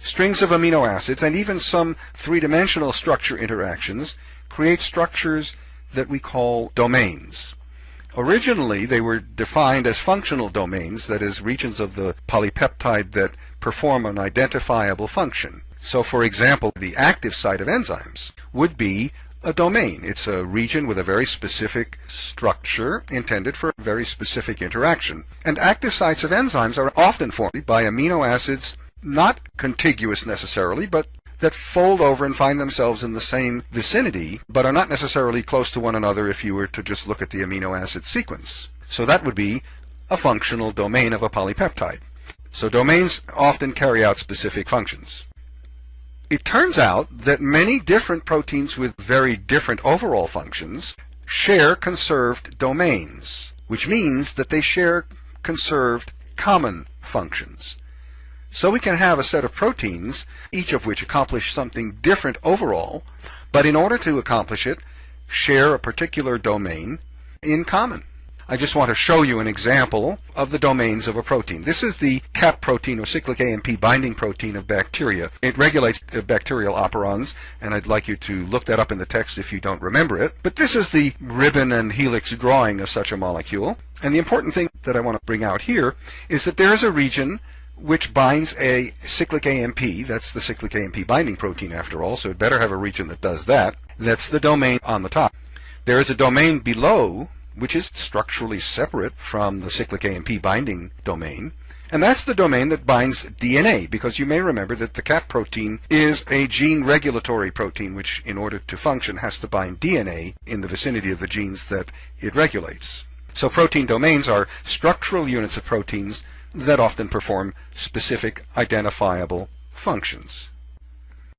strings of amino acids, and even some three-dimensional structure interactions create structures that we call domains. Originally, they were defined as functional domains, that is, regions of the polypeptide that perform an identifiable function. So, for example, the active site of enzymes would be a domain. It's a region with a very specific structure intended for a very specific interaction. And active sites of enzymes are often formed by amino acids not contiguous necessarily, but that fold over and find themselves in the same vicinity, but are not necessarily close to one another if you were to just look at the amino acid sequence. So that would be a functional domain of a polypeptide. So domains often carry out specific functions. It turns out that many different proteins with very different overall functions share conserved domains, which means that they share conserved common functions. So we can have a set of proteins, each of which accomplish something different overall, but in order to accomplish it, share a particular domain in common. I just want to show you an example of the domains of a protein. This is the CAP protein or cyclic AMP binding protein of bacteria. It regulates uh, bacterial operons, and I'd like you to look that up in the text if you don't remember it. But this is the ribbon and helix drawing of such a molecule. And the important thing that I want to bring out here is that there is a region which binds a cyclic AMP, that's the cyclic AMP binding protein after all, so it better have a region that does that. That's the domain on the top. There is a domain below which is structurally separate from the cyclic AMP binding domain. And that's the domain that binds DNA, because you may remember that the CAP protein is a gene regulatory protein, which in order to function has to bind DNA in the vicinity of the genes that it regulates. So protein domains are structural units of proteins that often perform specific identifiable functions.